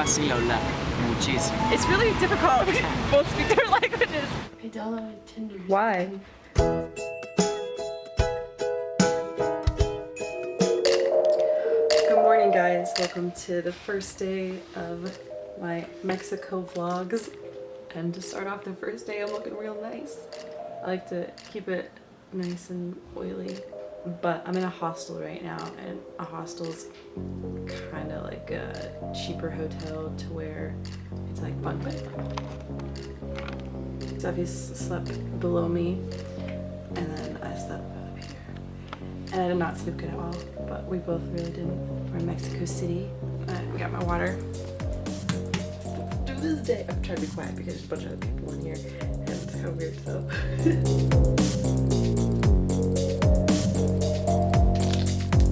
fácil hablar. Muchísimo. It's really difficult. We both speak their languages. I Tinder. Why? Good morning, guys. Welcome to the first day of my Mexico vlogs. And to start off the first day, I'm looking real nice. I like to keep it nice and oily. But I'm in a hostel right now, and a hostel's kind of like a cheaper hotel to where it's like bunk bed. Steffi slept below me, and then I slept up here. And I did not sleep good at all, but we both really didn't. We're in Mexico City. We got my water. To this day, I'm trying to be quiet because there's a bunch of other people in here, and it's kind of weird, so.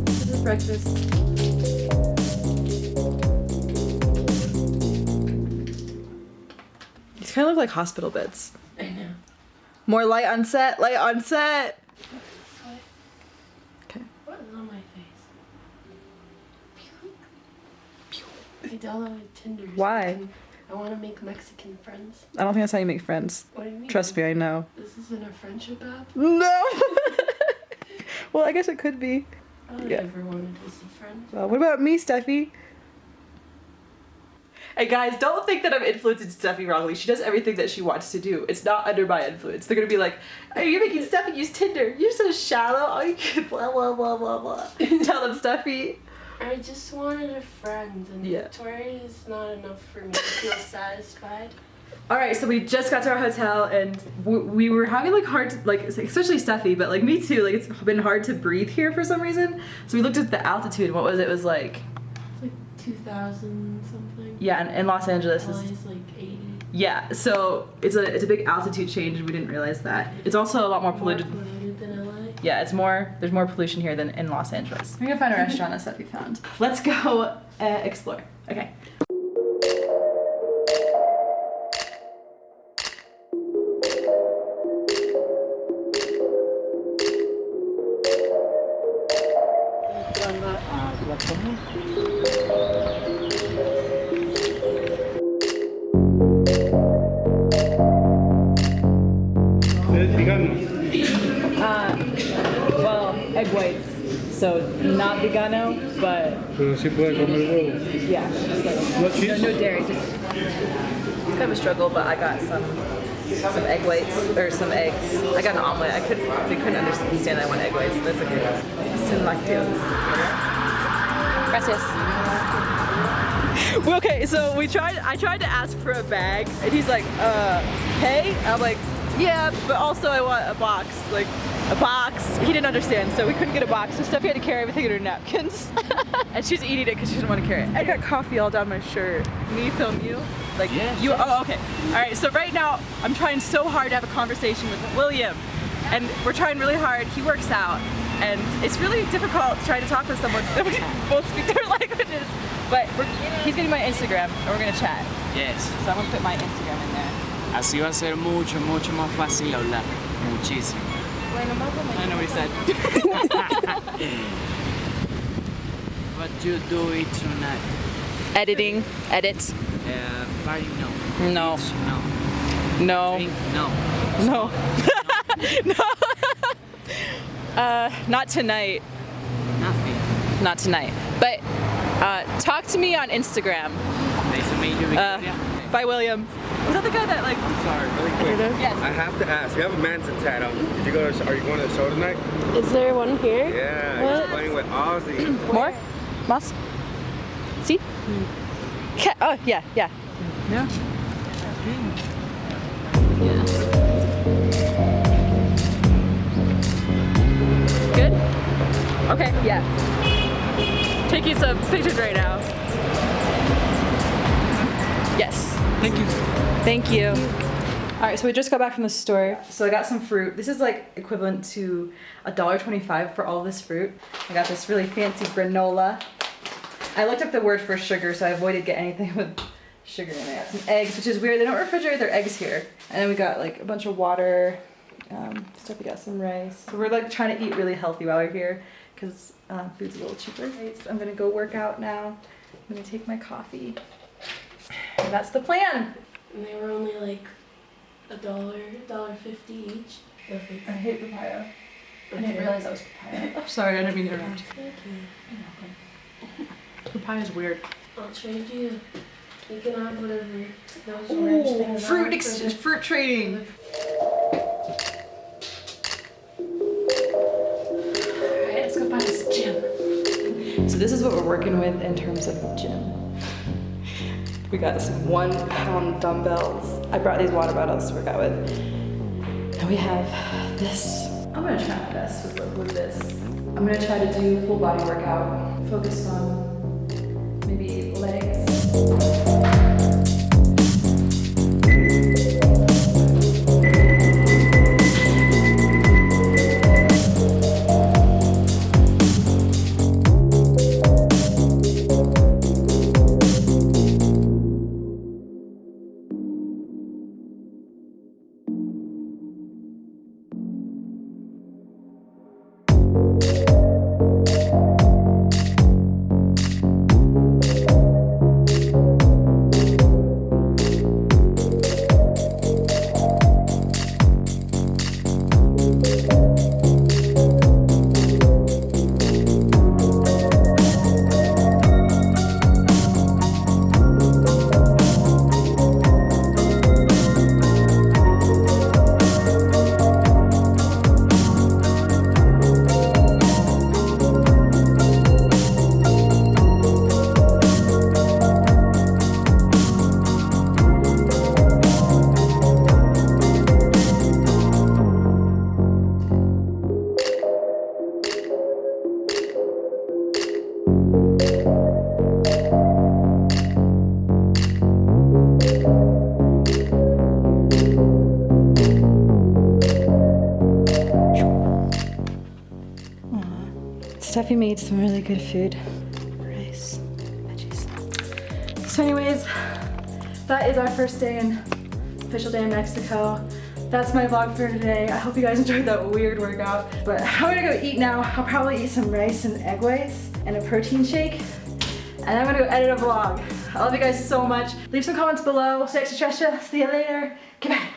this is breakfast. Kind of look like hospital beds. I know. More light on set, light on set. Okay. What is on my face? I downloaded Tinder. Why? I want to make Mexican friends. I don't think that's how you make friends. What do you mean? Trust me, I know. This isn't a friendship app. No. well, I guess it could be. I Yeah. ever wanted was a friend. Well, what about me, Steffi? Hey guys, don't think that I'm influencing Steffi wrongly. She does everything that she wants to do. It's not under my influence. They're gonna be like, "Are you making Steffi use Tinder? You're so shallow. Oh, you can blah blah blah blah blah." Tell them, Steffi. I just wanted a friend, and Yeah. Victoria is not enough for me to feel satisfied. All right, so we just got to our hotel and we were having like hard to, like especially Steffi, but like me too. Like it's been hard to breathe here for some reason. So we looked at the altitude. What was it? It was like 2,000 something. yeah, in, in Los Angeles. LA Is, is like 80. yeah, so it's a it's a big altitude change, and we didn't realize that. It's also a lot more More polluted. polluted than LA. Yeah, it's more. There's more pollution here than in Los Angeles. We're gonna find a restaurant that Steffi found. Let's go uh, explore. Okay. Uh, well, egg whites. So not vegano, but Pero sí puede comer huevo. yeah. just like- No No, cheese? no dairy. Just, it's kind of a struggle, but I got some some egg whites or some eggs. I got an omelet. I could they couldn't understand that I want egg whites. That's okay. Sin lactose. Gracias. Okay, so we tried. I tried to ask for a bag, and he's like, "Uh, hey." I'm like, "Yeah, but also I want a box, like a box." He didn't understand, so we couldn't get a box. So Steffi had to carry everything in her napkins, and she's eating it because she didn't want to carry it. I got coffee all down my shirt. Me film you, like Yes, you. yes. Oh, okay. All right. So right now, I'm trying so hard to have a conversation with William, and we're trying really hard. He works out, and it's really difficult trying to talk with someone that we both speak their languages. But we're, he's getting my Instagram, and we're gonna chat. Yes. So I'm gonna put my Instagram in there. Así va a ser mucho, mucho más fácil hablar. Muchísimo. I know what he said. What you do it tonight? Editing, edit. Uh, party no. No, no. no, Drink no. no, no. Uh, not tonight. Nothing. Not tonight. But uh, talk to me on Instagram. Nice to meet you, Uh, Victoria. by William. Was that the guy that like? Sorry, really quick. Yes. I have to ask. You have a Manson tat on. Did you go to? Are you going to the show tonight? Is there one here? Yeah, What? he's playing with Ozzy. More? Mas? See? Ca- oh, yeah, yeah. Yeah. Good? Okay, yeah. Taking some pictures right now. Yes. Thank you. Thank you. All right, so we just got back from the store. So I got some fruit. This is like equivalent to $1.25 for all this fruit. I got this really fancy granola. I looked up the word for sugar, so I avoided getting anything with sugar in it. Some eggs, which is weird. They don't refrigerate their eggs here. And then we got like a bunch of water, um, stuff. We got some rice. So we're like trying to eat really healthy while we're here because uh, food's a little cheaper. Right, so I'm gonna go work out now. I'm gonna take my coffee. that's the plan. And they were only like a dollar, dollar fifty each. Lovely. I hate papaya. I didn't realize that was papaya. Oh, sorry, I didn't mean to interrupt. Thank you. Papaya's weird. I'll trade you. You can have whatever those orange Ooh, things fruit are ex- fruit trading. Working with in terms of the gym. We got some one pound dumbbells. I brought these water bottles to work out with. And we have this. I'm gonna try my best with, with this. I'm gonna try to do full body workout, focus on Steffi made some really good food. Rice, veggies. So anyways, that is our first day in, official day in Mexico. That's my vlog for today. I hope you guys enjoyed that weird workout. But I'm gonna go eat now. I'll probably eat some rice and egg whites and a protein shake. And I'm gonna go edit a vlog. I love you guys so much. Leave some comments below. Say extra See you later. Goodbye.